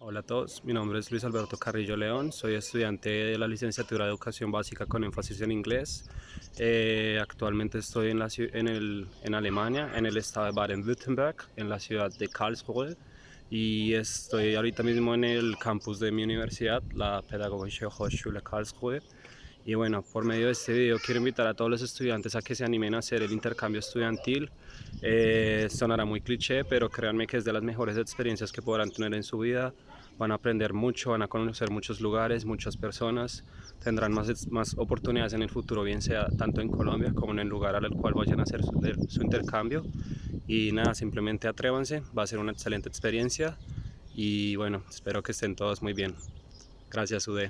Hola a todos, mi nombre es Luis Alberto Carrillo León, soy estudiante de la licenciatura de Educación Básica con énfasis en inglés. Eh, actualmente estoy en, la, en, el, en Alemania, en el estado de Baden-Württemberg, en la ciudad de Karlsruhe y estoy ahorita mismo en el campus de mi universidad, la Pädagogische Hochschule Karlsruhe. Y bueno, por medio de este video quiero invitar a todos los estudiantes a que se animen a hacer el intercambio estudiantil. Eh, sonará muy cliché, pero créanme que es de las mejores experiencias que podrán tener en su vida. Van a aprender mucho, van a conocer muchos lugares, muchas personas, tendrán más, más oportunidades en el futuro, bien sea tanto en Colombia como en el lugar al cual vayan a hacer su, intercambio. Y nada, simplemente atrévanse, va a ser una excelente experiencia y bueno, espero que estén todos muy bien. Gracias UD.